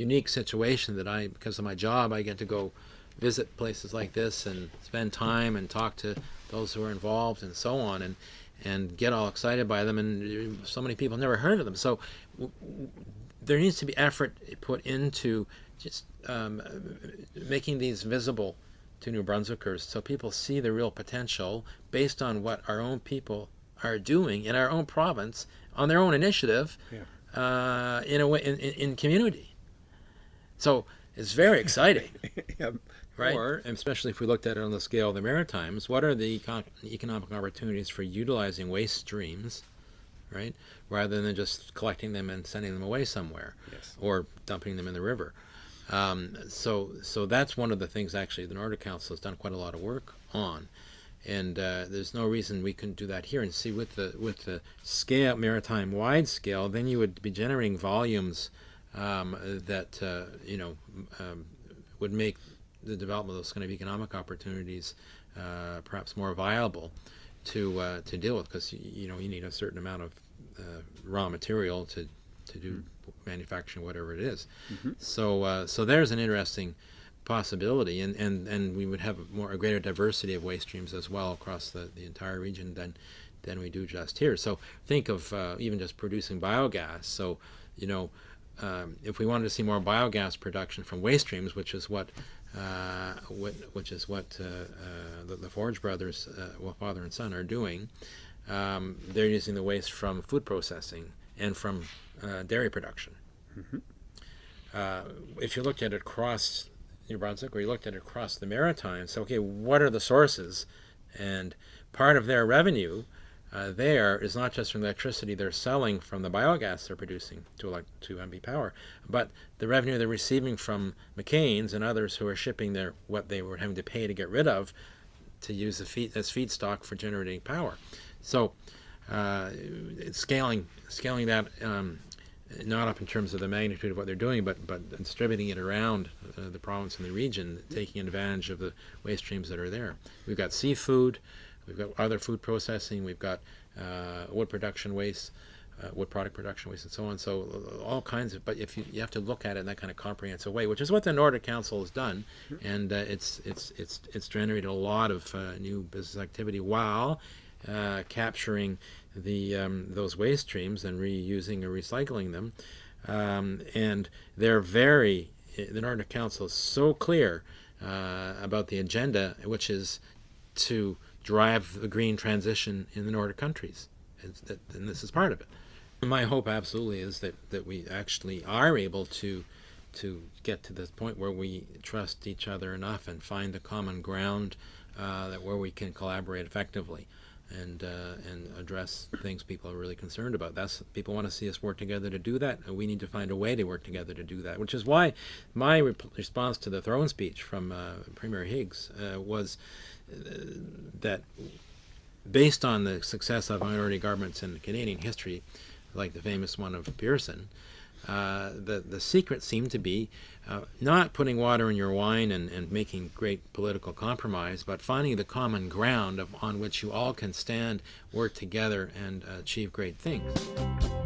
unique situation that I, because of my job, I get to go visit places like this and spend time and talk to those who are involved and so on and and get all excited by them and so many people never heard of them so there needs to be effort put into just um, making these visible to New Brunswickers so people see the real potential based on what our own people are doing in our own province on their own initiative yeah. uh, in a way in, in, community. So it's very exciting. yeah. Right. Or, especially if we looked at it on the scale of the Maritimes, what are the econ economic opportunities for utilizing waste streams, right, rather than just collecting them and sending them away somewhere, yes. or dumping them in the river? Um, so, so that's one of the things actually the Nordic Council has done quite a lot of work on, and uh, there's no reason we couldn't do that here. And see, with the with the scale, maritime wide scale, then you would be generating volumes um, that uh, you know um, would make the development of those kind of economic opportunities uh, perhaps more viable to uh, to deal with because you know you need a certain amount of uh, raw material to to do mm manufacturing, whatever it is. Mm -hmm. So, uh, so there's an interesting possibility, and, and, and we would have a more a greater diversity of waste streams as well across the, the entire region than than we do just here. So think of uh, even just producing biogas. So, you know, um, if we wanted to see more biogas production from waste streams, which is what uh, which is what uh, uh, the, the, Forge brothers, uh, well, father and son, are doing. Um, they're using the waste from food processing and from uh, dairy production. Mm -hmm. uh, if you looked at it across New Brunswick or you looked at it across the Maritimes, so, okay, what are the sources? And part of their revenue uh, there is not just from the electricity they're selling from the biogas they're producing to, like, to NB Power, but the revenue they're receiving from McCain's and others who are shipping their what they were having to pay to get rid of to use the feed, as feedstock for generating power. So uh, scaling scaling that um, not up in terms of the magnitude of what they're doing, but but distributing it around uh, the province and the region, taking advantage of the waste streams that are there. We've got seafood, we've got other food processing, we've got uh, wood production waste, uh, wood product production waste, and so on. So uh, all kinds of. But if you you have to look at it in that kind of comprehensive way, which is what the Nordic Council has done, and uh, it's it's it's it's generated a lot of new business activity while capturing the um, those waste streams and reusing or recycling them. Um, and they're very, the Nordic Council is so clear uh, about the agenda, which is to drive the green transition in the Nordic countries. And, this is part of it. My hope absolutely is that, that we actually are able to to get to this point where we trust each other enough and find the common ground uh, that where we can collaborate effectively and uh, and address things people are really concerned about. That's people want to see us work together to do that, and we need to find a way to work together to do that. Which is why my re response to the throne speech from uh, Premier Higgs uh, was uh, that based on the success of minority governments in Canadian history, like the famous one of Pearson, uh, the, the secret seemed to be uh, not putting water in your wine and, and making great political compromise, but finding the common ground of, on which you all can stand, work together, and uh, achieve great things.